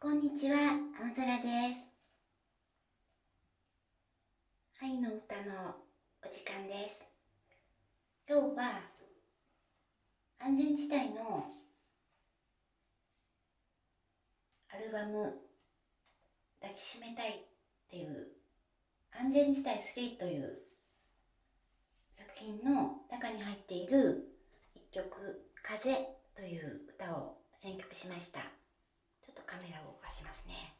こんにちは、青空です。愛の歌のお時間です。今日は安全地帯のアルバム抱きしめたいっていう安全地帯3という作品の中に入っている一曲風という歌を選曲しました。カメラを動かしますね。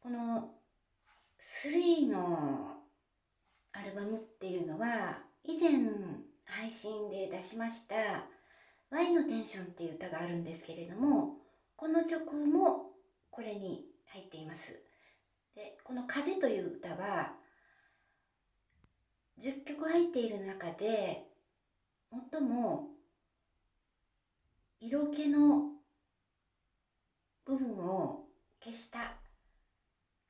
この3のアルバムっていうのは以前配信で出しました「Y のテンション」っていう歌があるんですけれどもこの曲もこれに入っていますでこの「風」という歌は10曲入っている中で最も色気の部分を消した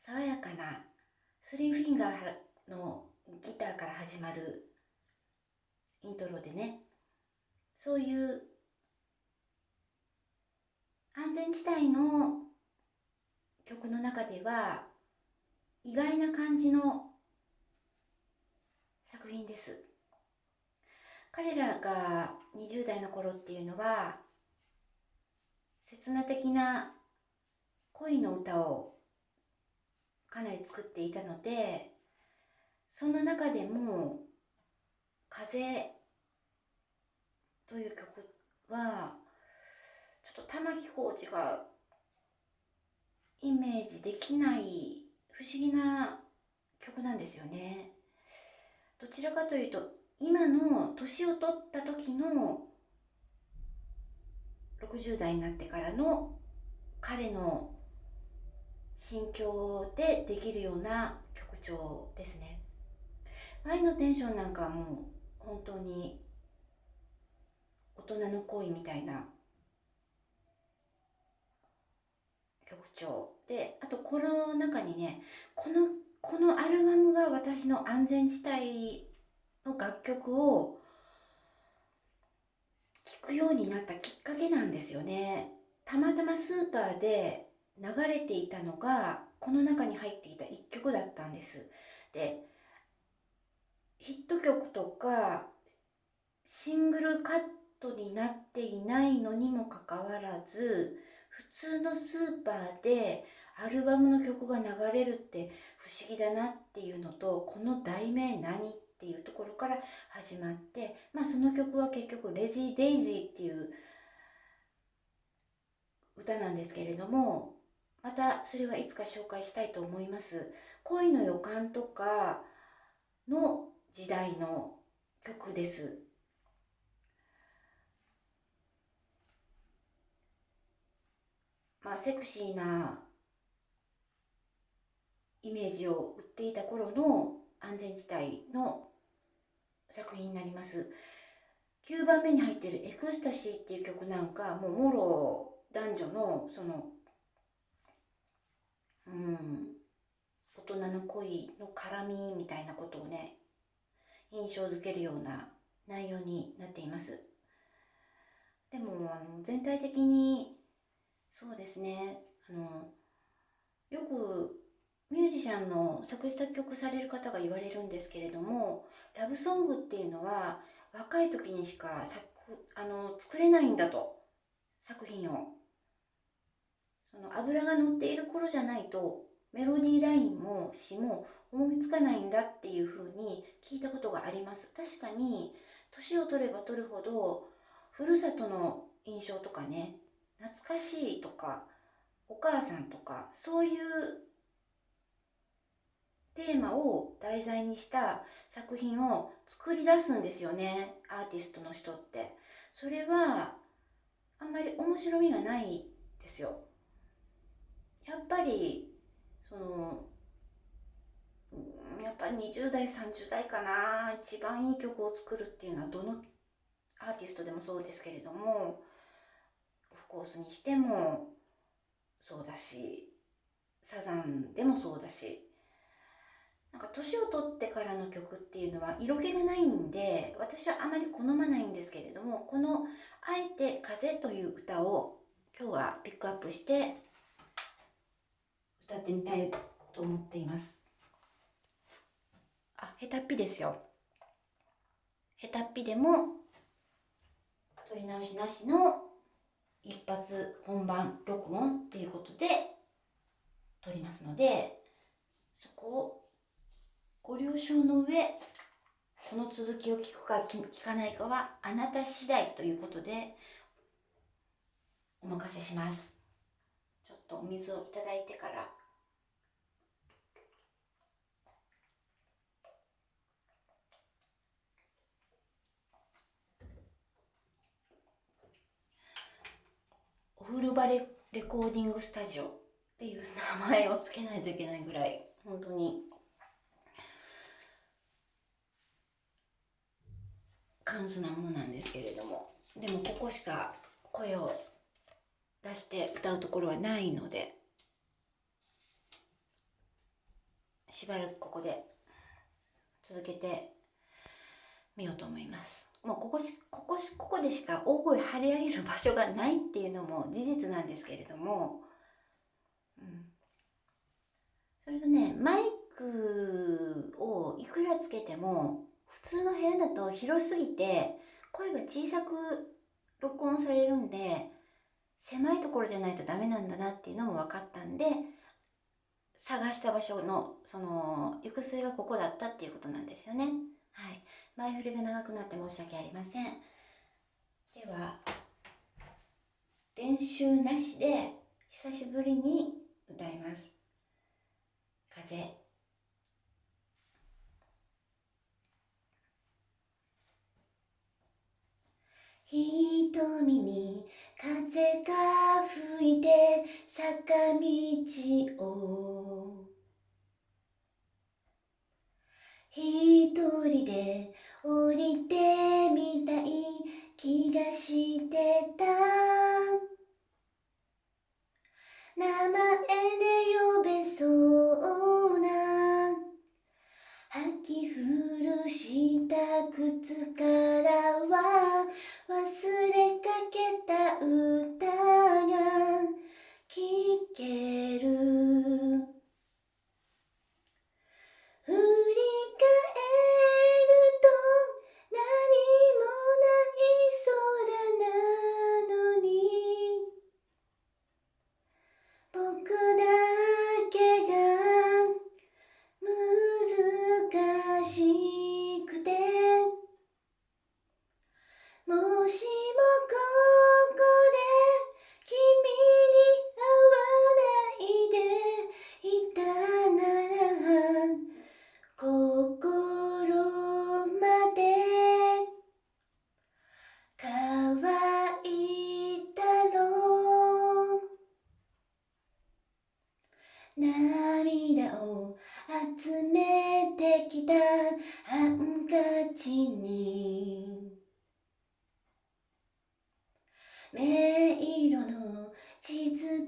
爽やかなスリーフィンガーのギターから始まるイントロでねそういう安全地帯の曲の中では意外な感じの作品です彼らが20代の頃っていうのは刹那的な恋の歌をかなり作っていたのでその中でも「風」という曲はちょっと玉置浩二がイメージできない不思議な曲なんですよね。どちらかというと今の年を取った時の60代になってからの彼の心境でできるような曲調ですね。愛のテンションなんかもう本当に大人の恋みたいな曲調であとこの中にねこのこのアルバムが私の安全地帯の楽曲を聴くようになったきっかけなんですよね。たまたまスーパーで流れていたのがこの中に入っていた一曲だったんです。でヒット曲とかシングルカットになっていないのにもかかわらず普通のスーパーでアルバムの曲が流れるって不思議だなっていうのとこの題名何っていうところから始まってまあその曲は結局「レジー・デイジー」っていう歌なんですけれどもまたそれはいつか紹介したいと思います。恋の予感とかの時代の曲です。まあセクシーなイメージを売っていた頃の安全地帯の作品になります。9番目に入ってる「エクスタシー」っていう曲なんかもうもろ男女のそのうん大人の恋の絡みみたいなことをね印象づけるような内容になっています。でもあの全体的にそうですねあのよくミュージシャンの作詞作曲される方が言われるんですけれどもラブソングっていうのは若い時にしか作あの作れないんだと作品を。その油が乗っている頃じゃないとメロディーラインも詩も思いつかないんだっていうふうに聞いたことがあります。確かに年を取れば取るほどふるさとの印象とかね懐かしいとかお母さんとかそういうテーマを題材にした作品を作り出すんですよねアーティストの人って。それはあんまり面白みがないですよ。やっぱりそのやっぱり20代30代かな一番いい曲を作るっていうのはどのアーティストでもそうですけれどもオフコースにしてもそうだしサザンでもそうだしなんか年を取ってからの曲っていうのは色気がないんで私はあまり好まないんですけれどもこの「あえて風」という歌を今日はピックアップして歌ってみたいと思っています。あ下手っぴですよ。下手っぴでも取り直しなしの一発本番録音っていうことで撮りますのでそこをご了承の上この続きを聞くか聞かないかはあなた次第ということでお任せします。ちょっとお水をいただいてから。お風呂場レレコーディングスタジオっていう名前を付けないといけないぐらい本当に簡素なものなんですけれどもでもここしか声を出して歌うところはないのでしばらくここで続けてみようと思います。もうここしここしここでしか大声張り上げる場所がないっていうのも事実なんですけれども、うん、それとねマイクをいくらつけても普通の部屋だと広すぎて声が小さく録音されるんで狭いところじゃないとダメなんだなっていうのも分かったんで探した場所のその行く末がここだったっていうことなんですよね。はい、前振りが長くなって申し訳ありません。では練習なしで久しぶりに歌います。風瞳に風が吹いて坂道を。一人で降りてみ迷色の地図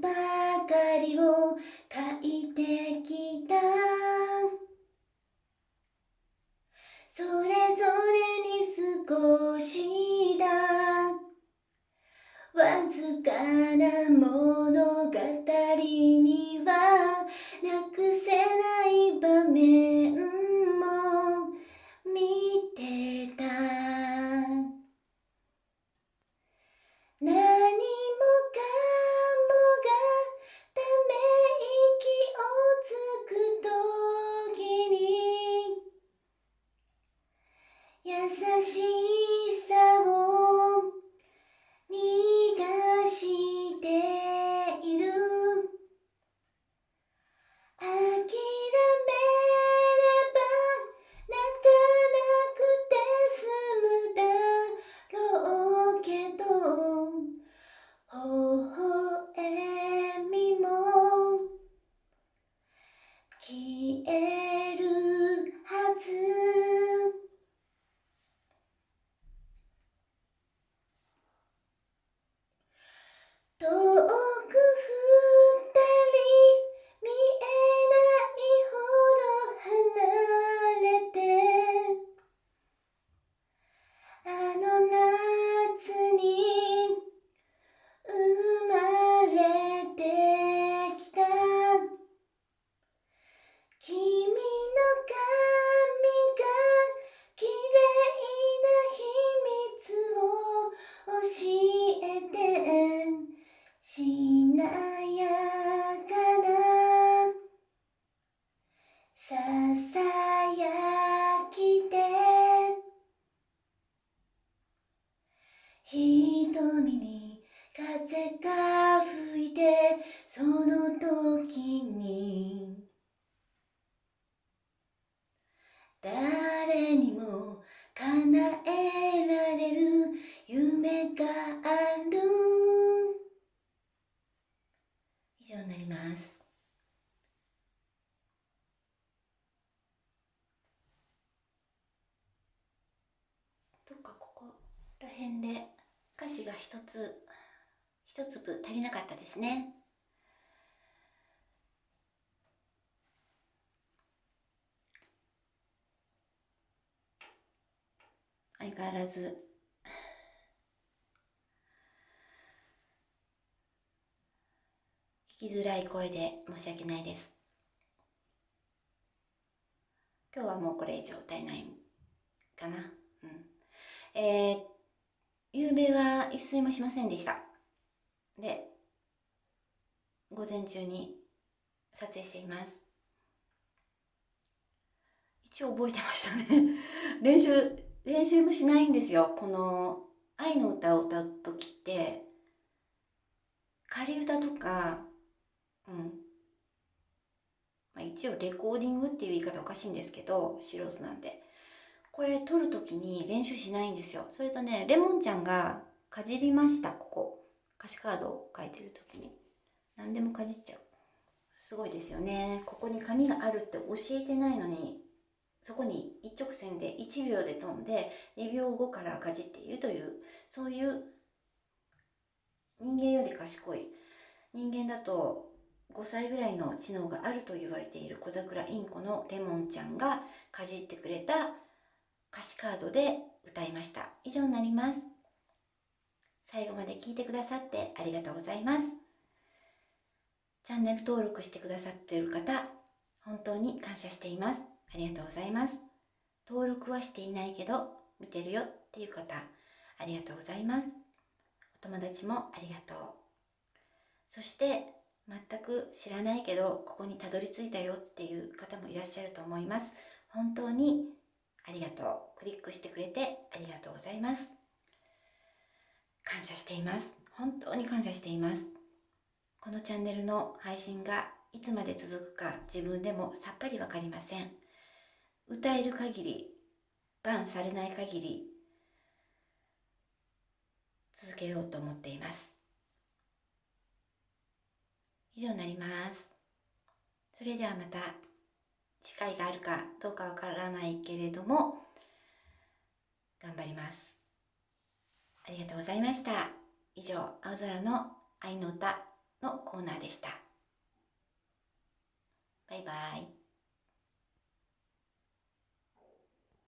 にも叶えられる夢がある。以上になります。どっかここら辺で歌詞が一つ一粒足りなかったですね。変わらず。聞きづらい声で申し訳ないです。今日はもうこれ以上歌えないかな。うん。えー、夕べは一睡もしませんでした。で午前中に撮影しています。一応覚えてましたね。練習練習もしないんですよ。この愛の歌を歌う時って仮歌とかうん。まあ、一応レコーディングっていう言い方おかしいんですけど素人なんでこれ撮る時に練習しないんですよ。それとねレモンちゃんがかじりましたここ。歌詞カードを書いてる時に。何でもかじっちゃう。すごいですよね。ここに紙があるって教えてないのにそこに一直線で1秒で飛んで2秒後からかじっているというそういう人間より賢い。人間だと5歳ぐらいの知能があると言われている小桜インコのレモンちゃんがかじってくれた歌詞カードで歌いました。以上になります。最後まで聞いてくださってありがとうございます。チャンネル登録してくださっている方本当に感謝しています。ありがとうございます。登録はしていないけど見てるよっていう方、ありがとうございます。お友達もありがとう。そして全く知らないけどここにたどり着いたよっていう方もいらっしゃると思います。本当にありがとう。クリックしてくれてありがとうございます。感謝しています。本当に感謝しています。このチャンネルの配信がいつまで続くか自分でもさっぱりわかりません。歌える限りバンされない限り続けようと思っています。以上になります。それではまた機会があるかどうかわからないけれども頑張ります。ありがとうございました。以上青空の愛の歌のコーナーでした。バイバイ。